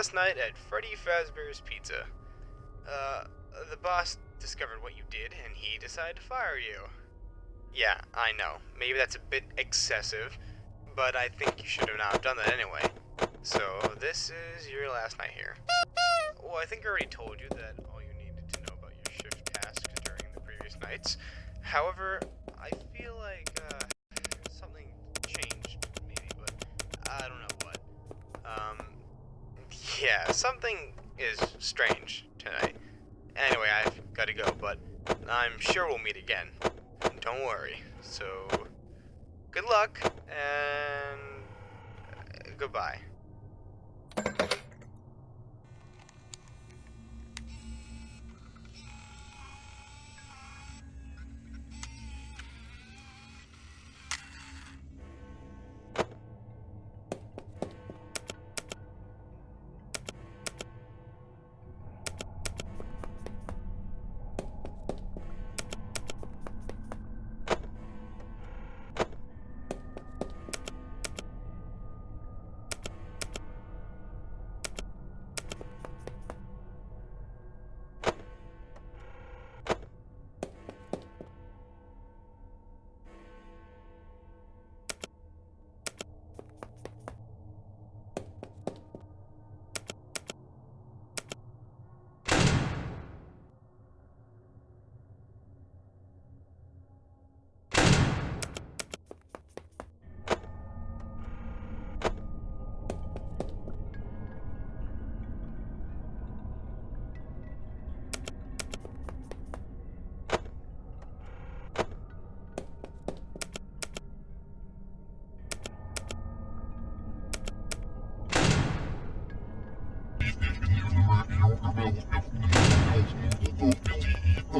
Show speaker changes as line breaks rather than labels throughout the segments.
last night at Freddy Fazbear's Pizza. Uh, the boss discovered what you did and he decided to fire you. Yeah, I know. Maybe that's a bit excessive, but I think you should have not done that anyway. So, this is your last night here. Well, I think I already told you that all you needed to know about your shift tasks during the previous nights. However, I feel like, uh, something changed, maybe, but I don't know. Um, yeah, something is strange tonight. Anyway, I've got to go, but I'm sure we'll meet again. Don't worry. So, good luck, and uh, goodbye. I'm not going to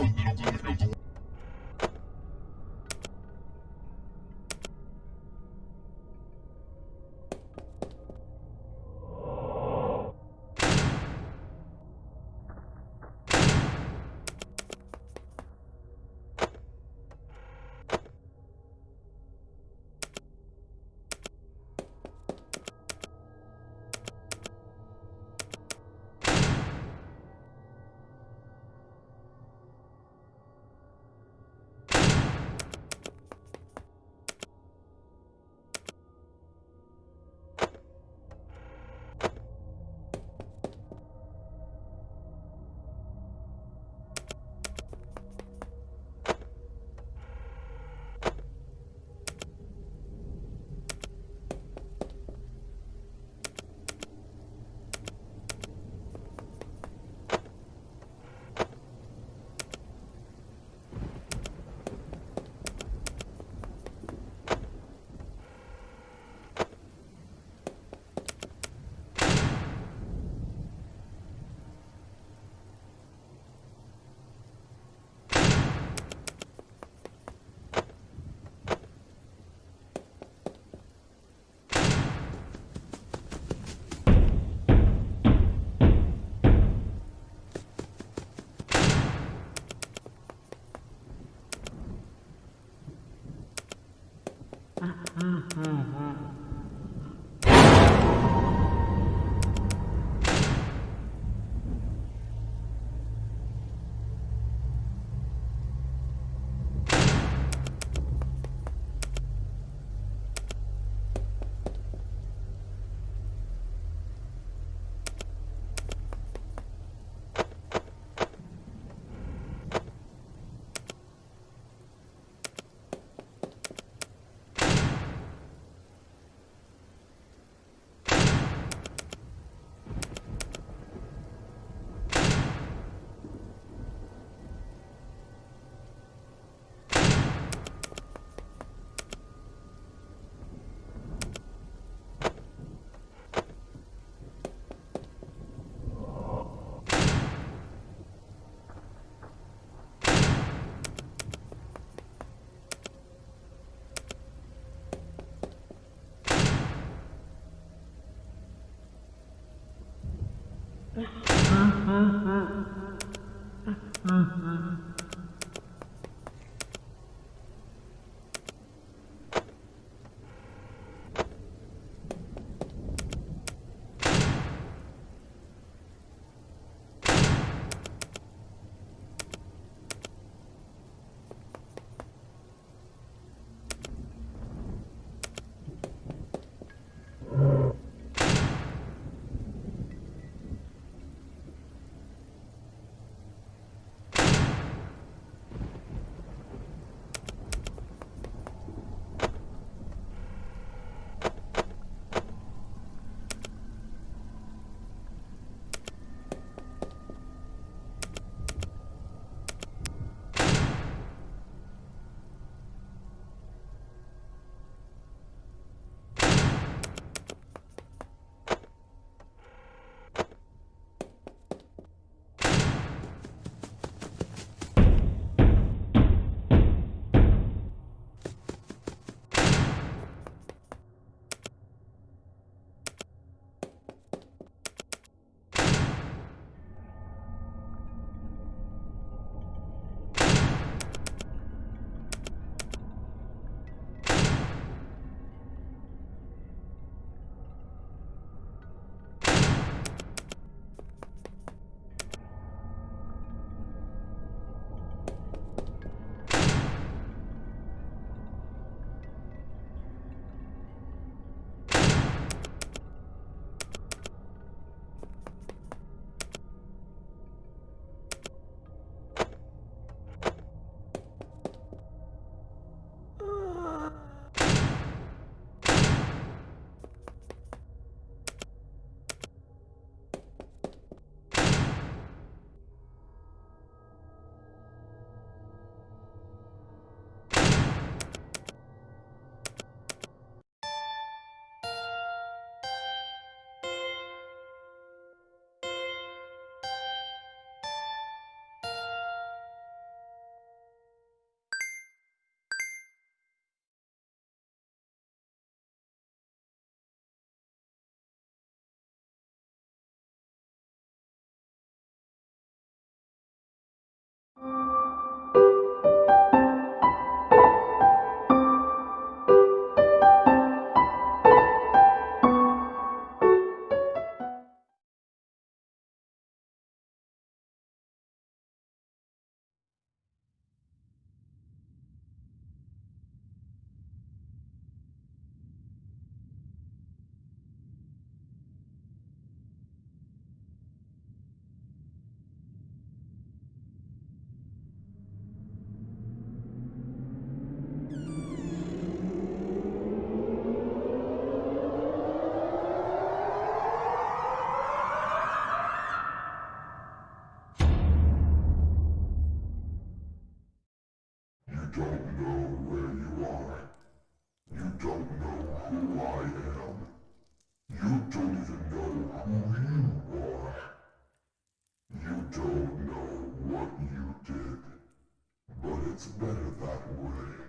huh?
It's better that way.